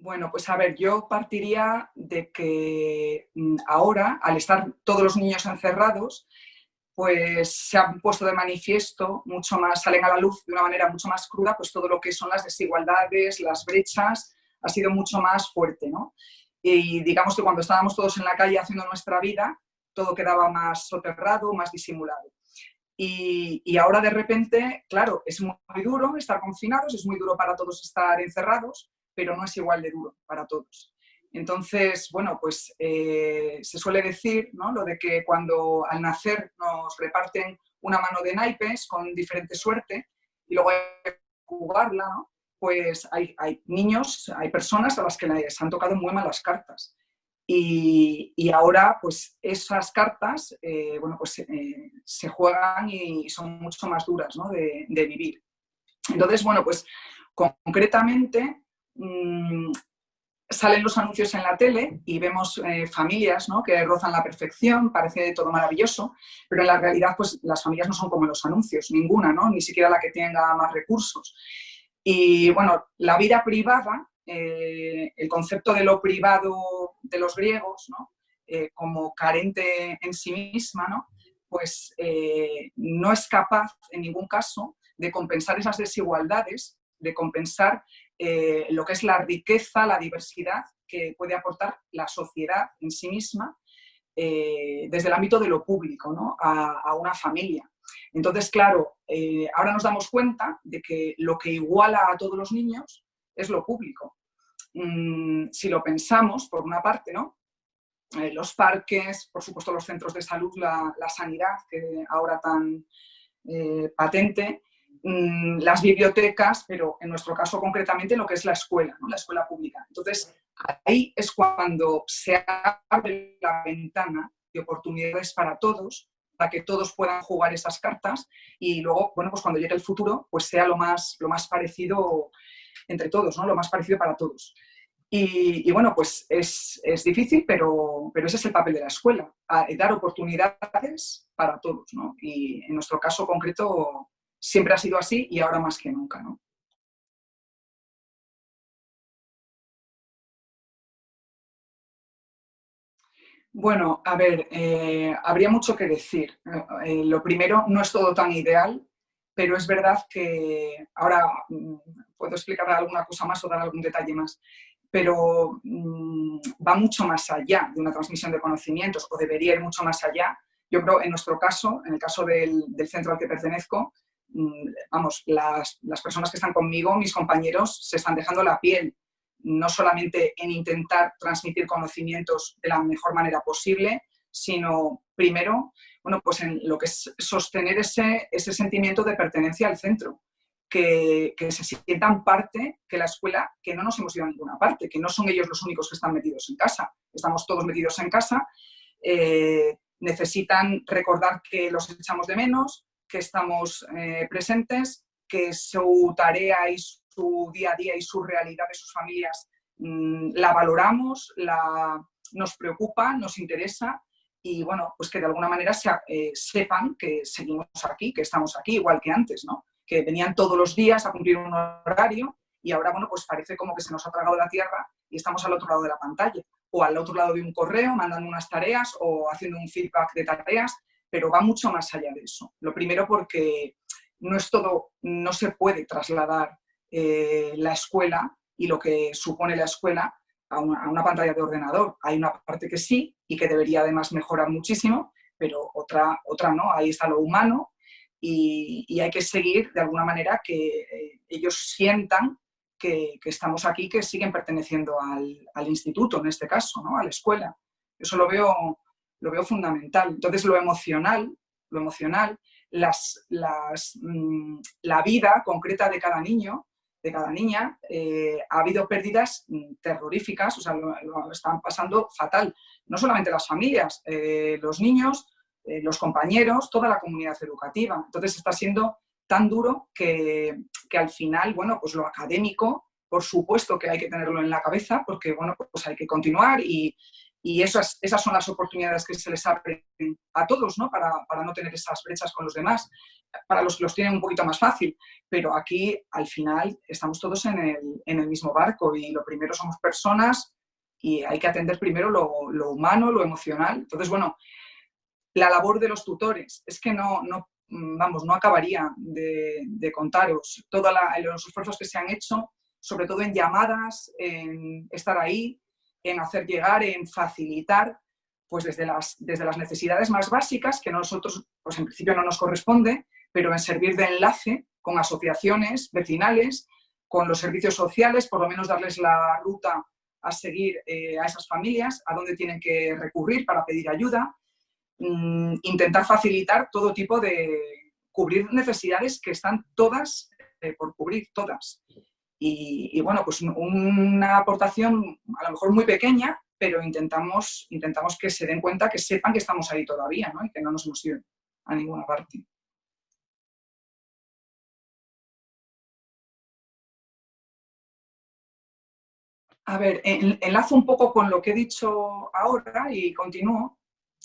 Bueno, pues a ver, yo partiría de que mm, ahora, al estar todos los niños encerrados, pues se han puesto de manifiesto mucho más, salen a la luz de una manera mucho más cruda, pues todo lo que son las desigualdades, las brechas, ha sido mucho más fuerte, ¿no? Y digamos que cuando estábamos todos en la calle haciendo nuestra vida, todo quedaba más soterrado, más disimulado. Y, y, ahora de repente, claro, es muy duro estar confinados, es muy duro para todos estar encerrados, pero no es igual de duro para todos. Entonces, bueno, pues eh, se suele decir, ¿no? Lo de que cuando al nacer nos reparten una mano de naipes con diferente suerte y luego hay que jugarla, ¿no? Pues hay, hay, niños, hay personas a las que les han tocado muy malas cartas. Y, y ahora, pues esas cartas, eh, bueno, pues eh, se juegan y son mucho más duras, ¿no? de, de vivir. Entonces, bueno, pues concretamente Mm, salen los anuncios en la tele y vemos eh, familias ¿no? que rozan la perfección, parece todo maravilloso, pero en la realidad pues, las familias no son como los anuncios, ninguna, ¿no? ni siquiera la que tenga más recursos. Y bueno, la vida privada, eh, el concepto de lo privado de los griegos, ¿no? Eh, como carente en sí misma, ¿no? pues no es capaz en ningún caso de compensar esas desigualdades, de compensar eh, lo que es la riqueza, la diversidad que puede aportar la sociedad en sí misma eh, desde el ámbito de lo público ¿no? a, una familia. Entonces, claro, eh, ahora nos damos cuenta de que lo que iguala a todos los niños es lo público. Mm, si lo pensamos, por una parte, ¿no? los parques, por supuesto los centros de salud, la, la sanidad, que ahora tan patente, Mm, las bibliotecas, pero en nuestro caso concretamente lo que es la escuela, ¿no? la escuela pública. Entonces, ahí es cuando se abre la ventana de oportunidades para todos, para que todos puedan jugar esas cartas y luego, bueno, pues cuando llegue el futuro, pues sea lo más, lo más parecido entre todos, ¿no? Lo más parecido para todos. Y, bueno, pues es, es, difícil, pero, pero ese es el papel de la escuela, dar oportunidades para todos, ¿no? Y en nuestro caso concreto, siempre ha sido así y ahora más que nunca. ¿no? Bueno, a ver, eh, habría mucho que decir. Eh, lo primero, no es todo tan ideal, pero es verdad que ahora mm, puedo explicar alguna cosa más o dar algún detalle más, pero mm, va mucho más allá de una transmisión de conocimientos o debería ir mucho más allá. Yo creo, en nuestro caso, en el caso del, centro al que pertenezco, vamos, las, personas que están conmigo, mis compañeros, se están dejando la piel, no solamente en intentar transmitir conocimientos de la mejor manera posible, sino primero, bueno, pues en lo que es sostener ese, ese sentimiento de pertenencia al centro, que, se sientan parte, que la escuela, que no nos hemos ido a ninguna parte, que no son ellos los únicos que están metidos en casa, estamos todos metidos en casa, eh, necesitan recordar que los echamos de menos, que estamos eh, presentes, que su tarea y su día a día y su realidad de sus familias mm, la valoramos, la, nos preocupa, nos interesa y bueno, pues que de alguna manera eh, sepan que seguimos aquí, que estamos aquí, igual que antes, ¿no? Que venían todos los días a cumplir un horario y ahora, bueno, pues parece como que se nos ha tragado la tierra y estamos al otro lado de la pantalla o al otro lado de un correo mandando unas tareas o haciendo un feedback de tareas pero va mucho más allá de eso. Lo primero porque no es todo, no se puede trasladar eh, la escuela y lo que supone la escuela a una, pantalla de ordenador. Hay una parte que sí y que debería además mejorar muchísimo, pero otra, otra no, ahí está lo humano y, hay que seguir de alguna manera que eh, ellos sientan que, estamos aquí, que siguen perteneciendo al, al, instituto, en este caso, ¿no? a la escuela. Eso lo veo lo veo fundamental. Entonces, lo emocional, lo emocional, las, las, mm, la vida concreta de cada niño, de cada niña, eh, ha habido pérdidas mm, terroríficas, o sea, lo, están pasando fatal. No solamente las familias, eh, los niños, eh, los compañeros, toda la comunidad educativa. Entonces, está siendo tan duro que, que al final, bueno, pues lo académico, por supuesto que hay que tenerlo en la cabeza, porque, bueno, pues hay que continuar y, y esas, esas son las oportunidades que se les abren a todos, ¿no? Para, para, no tener esas brechas con los demás, para los que los tienen un poquito más fácil. Pero aquí, al final, estamos todos en el, en el mismo barco y lo primero somos personas y hay que atender primero lo, lo humano, lo emocional. Entonces, bueno, la labor de los tutores es que no, no vamos, no acabaría de, de contaros todos los esfuerzos que se han hecho, sobre todo en llamadas, en estar ahí, en hacer llegar, en facilitar, pues desde las, desde las necesidades más básicas, que nosotros, pues en principio no nos corresponde, pero en servir de enlace con asociaciones vecinales, con los servicios sociales, por lo menos darles la ruta a seguir eh, a esas familias, a dónde tienen que recurrir para pedir ayuda, mm, intentar facilitar todo tipo de cubrir necesidades que están todas eh, por cubrir, todas. Y, bueno, pues una aportación a lo mejor muy pequeña, pero intentamos, intentamos que se den cuenta, que sepan que estamos ahí todavía ¿no? y que no nos hemos ido a ninguna parte. A ver, enlazo un poco con lo que he dicho ahora y continúo,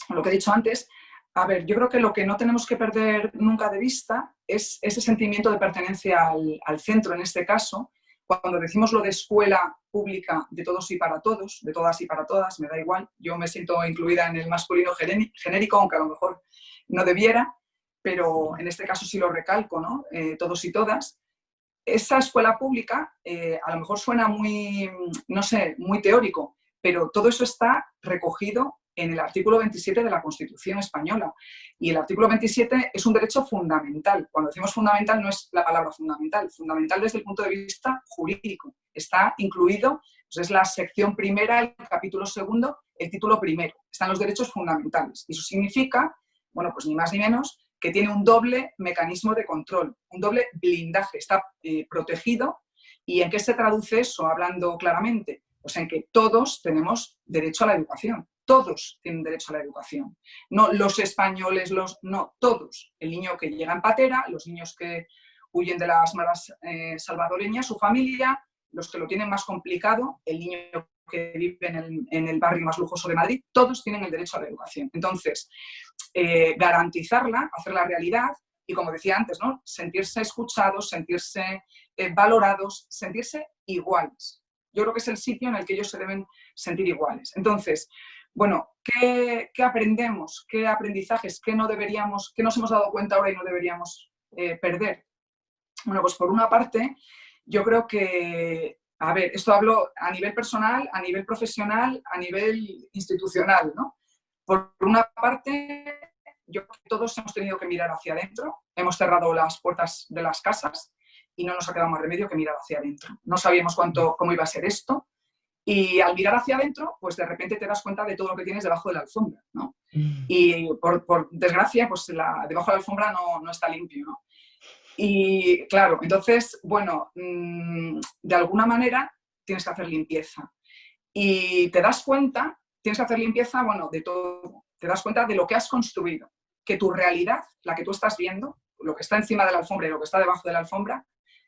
lo que he dicho antes. A ver, yo creo que lo que no tenemos que perder nunca de vista es ese sentimiento de pertenencia al, al centro, en este caso, cuando decimos lo de escuela pública de todos y para todos, de todas y para todas, me da igual, yo me siento incluida en el masculino genérico, aunque a lo mejor no debiera, pero en este caso sí lo recalco, ¿no? Eh, todos y todas. Esa escuela pública eh, a lo mejor suena muy, no sé, muy teórico, pero todo eso está recogido en el artículo 27 de la Constitución española. Y el artículo 27 es un derecho fundamental. Cuando decimos fundamental no es la palabra fundamental, fundamental desde el punto de vista jurídico. Está incluido, pues es la sección primera, el capítulo segundo, el título primero. Están los derechos fundamentales. Y eso significa, bueno, pues ni más ni menos, que tiene un doble mecanismo de control, un doble blindaje. Está eh, protegido. ¿Y en qué se traduce eso, hablando claramente? Pues en que todos tenemos derecho a la educación todos tienen derecho a la educación. No los españoles, los, no, todos. El niño que llega en patera, los niños que huyen de las malas eh, salvadoreñas, su familia, los que lo tienen más complicado, el niño que vive en el, barrio más lujoso de Madrid, todos tienen el derecho a la educación. Entonces, eh, garantizarla, hacerla realidad y, como decía antes, ¿no? sentirse escuchados, sentirse eh, valorados, sentirse iguales. Yo creo que es el sitio en el que ellos se deben sentir iguales. Entonces, bueno, ¿qué, aprendemos? ¿Qué aprendizajes? ¿Qué no deberíamos, qué nos hemos dado cuenta ahora y no deberíamos eh, perder? Bueno, pues por una parte, yo creo que, a ver, esto hablo a nivel personal, a nivel profesional, a nivel institucional, ¿no? Por una parte, yo creo que todos hemos tenido que mirar hacia adentro, hemos cerrado las puertas de las casas y no nos ha quedado más remedio que mirar hacia adentro. No sabíamos cuánto, cómo iba a ser esto, y al mirar hacia adentro, pues de repente te das cuenta de todo lo que tienes debajo de la alfombra, ¿no? Mm. Y por, desgracia, pues la, debajo de la alfombra no, no está limpio, ¿no? Y claro, entonces, bueno, mm, de alguna manera tienes que hacer limpieza. Y te das cuenta, tienes que hacer limpieza, bueno, de todo. Te das cuenta de lo que has construido, que tu realidad, la que tú estás viendo, lo que está encima de la alfombra y lo que está debajo de la alfombra,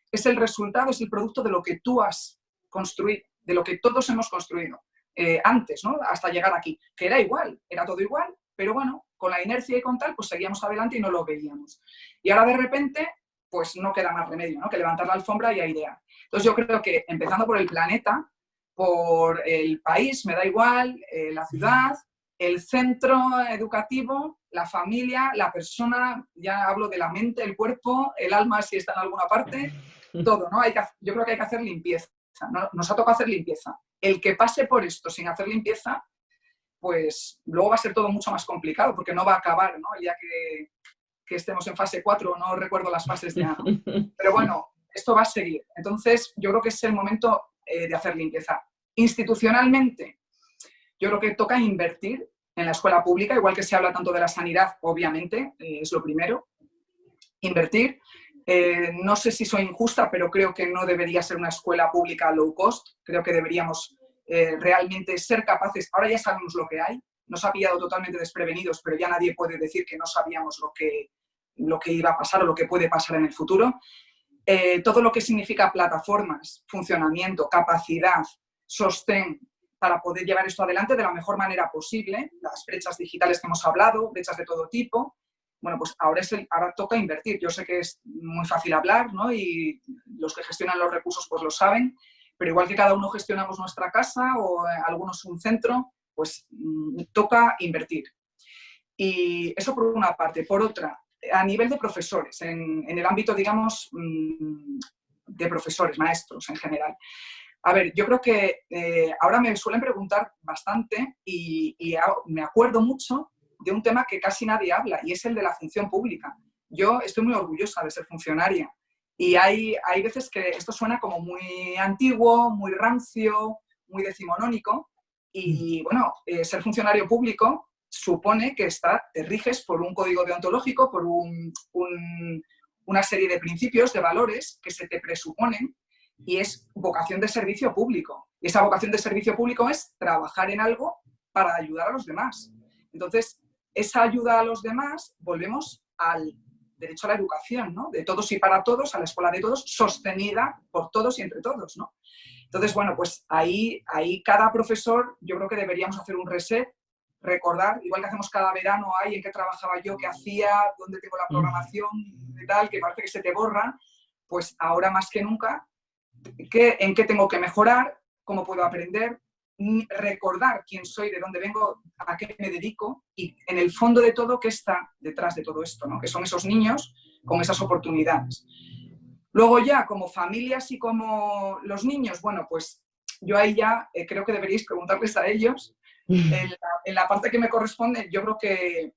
es el resultado, es el producto de lo que tú has construido de lo que todos hemos construido eh, antes, ¿no? hasta llegar aquí, que era igual, era todo igual, pero bueno, con la inercia y con tal, pues seguíamos adelante y no lo veíamos. Y ahora de repente, pues no queda más remedio ¿no? que levantar la alfombra y airear. Entonces yo creo que empezando por el planeta, por el país, me da igual, eh, la ciudad, el centro educativo, la familia, la persona, ya hablo de la mente, el cuerpo, el alma si está en alguna parte, todo, ¿no? Hay que, yo creo que hay que hacer limpieza nos ha tocado hacer limpieza. El que pase por esto sin hacer limpieza, pues luego va a ser todo mucho más complicado, porque no va a acabar, ¿no? Día que, estemos en fase 4, no recuerdo las fases ya, pero bueno, esto va a seguir. Entonces, yo creo que es el momento eh, de hacer limpieza. Institucionalmente, yo creo que toca invertir en la escuela pública, igual que se habla tanto de la sanidad, obviamente, eh, es lo primero, invertir, eh, no sé si soy injusta, pero creo que no debería ser una escuela pública low cost. Creo que deberíamos eh, realmente ser capaces, ahora ya sabemos lo que hay, nos ha pillado totalmente desprevenidos, pero ya nadie puede decir que no sabíamos lo que, lo que iba a pasar o lo que puede pasar en el futuro. Eh, todo lo que significa plataformas, funcionamiento, capacidad, sostén, para poder llevar esto adelante de la mejor manera posible, las brechas digitales que hemos hablado, brechas de todo tipo, bueno, pues ahora, es el, ahora toca invertir. Yo sé que es muy fácil hablar, ¿no? Y los que gestionan los recursos pues lo saben, pero igual que cada uno gestionamos nuestra casa o eh, algunos un centro, pues mm, toca invertir. Y eso por una parte. Por otra, a nivel de profesores, en, el ámbito, digamos, mm, de profesores, maestros en general. A ver, yo creo que eh, ahora me suelen preguntar bastante y, me acuerdo mucho de un tema que casi nadie habla y es el de la función pública. Yo estoy muy orgullosa de ser funcionaria y hay, hay veces que esto suena como muy antiguo, muy rancio, muy decimonónico y bueno, eh, ser funcionario público supone que está, te riges por un código deontológico, por una serie de principios, de valores que se te presuponen y es vocación de servicio público. Y esa vocación de servicio público es trabajar en algo para ayudar a los demás. Entonces, esa ayuda a los demás, volvemos al derecho a la educación, ¿no? De todos y para todos, a la escuela de todos, sostenida por todos y entre todos, ¿no? Entonces, bueno, pues ahí, ahí cada profesor, yo creo que deberíamos hacer un reset recordar, igual que hacemos cada verano, ahí en qué trabajaba yo, qué hacía, dónde tengo la programación y tal, que parece que se te borra, pues ahora más que nunca, ¿qué, en qué tengo que mejorar, cómo puedo aprender, recordar quién soy, de dónde vengo, a qué me dedico y en el fondo de todo qué está detrás de todo esto, ¿no? que son esos niños con esas oportunidades. Luego ya, como familias y como los niños, bueno, pues yo ahí ya eh, creo que deberíais preguntarles a ellos en la, parte que me corresponde, yo creo que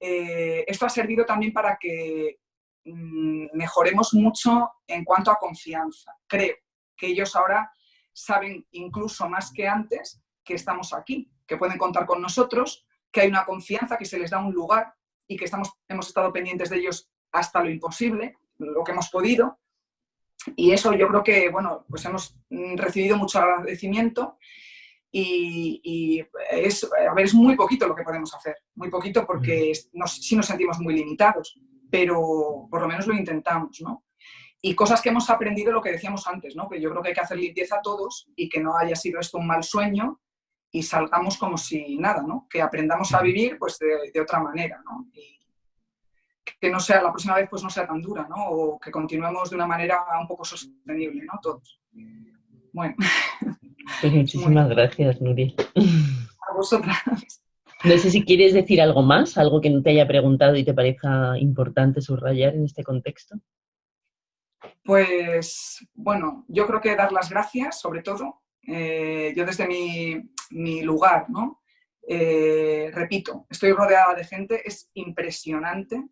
eh, esto ha servido también para que mm, mejoremos mucho en cuanto a confianza. Creo que ellos ahora saben incluso más que antes que estamos aquí, que pueden contar con nosotros, que hay una confianza, que se les da un lugar y que estamos, hemos estado pendientes de ellos hasta lo imposible, lo que hemos podido. Y eso yo creo que, bueno, pues hemos recibido mucho agradecimiento y, es, a ver, es muy poquito lo que podemos hacer, muy poquito porque nos, sí nos sentimos muy limitados, pero por lo menos lo intentamos, ¿no? Y cosas que hemos aprendido, lo que decíamos antes, ¿no? Que yo creo que hay que hacer limpieza todos y que no haya sido esto un mal sueño y salgamos como si nada, ¿no? Que aprendamos a vivir pues de, de otra manera, ¿no? Y que no sea, la próxima vez pues no sea tan dura, ¿no? O que continuemos de una manera un poco sostenible, ¿no? Todos. Bueno. Pues muchísimas gracias, Nuri. A vosotras. No sé si quieres decir algo más, algo que no te haya preguntado y te parezca importante subrayar en este contexto. Pues, bueno, yo creo que dar las gracias, sobre todo. Eh, yo desde mi, lugar, ¿no? Eh, repito, estoy rodeada de gente, es impresionante.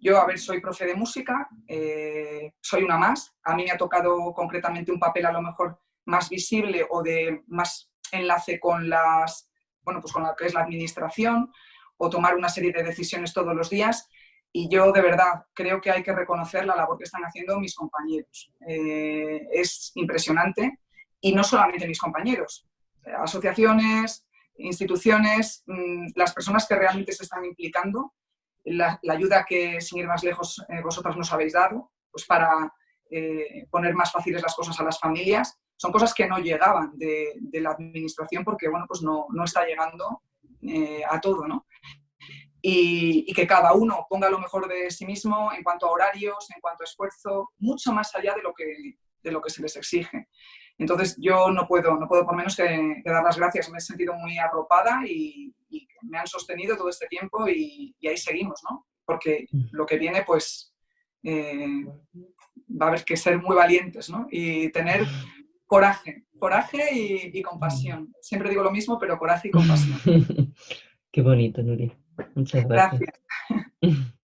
Yo, a ver, soy profe de música, eh, soy una más. A mí me ha tocado concretamente un papel a lo mejor más visible o de más enlace con, las, bueno, pues con lo que es la administración o tomar una serie de decisiones todos los días. Y yo de verdad creo que hay que reconocer la labor que están haciendo mis compañeros. Eh, es impresionante y no solamente mis compañeros, asociaciones, instituciones, mm, las personas que realmente se están implicando, la, ayuda que, sin ir más lejos, eh, vosotras nos habéis dado, pues para eh, poner más fáciles las cosas a las familias son cosas que no llegaban de, la administración porque, bueno, pues no, está llegando eh, a todo, ¿no? Y, que cada uno ponga lo mejor de sí mismo en cuanto a horarios, en cuanto a esfuerzo, mucho más allá de lo que, de lo que se les exige. Entonces yo no puedo, no puedo por menos que, dar las gracias, me he sentido muy arropada y, me han sostenido todo este tiempo y, ahí seguimos, ¿no? Porque lo que viene, pues, eh, va a haber que ser muy valientes, ¿no? Y tener coraje, coraje y, compasión. Siempre digo lo mismo, pero coraje y compasión. Qué bonito, Nuri. Muchas gracias. gracias.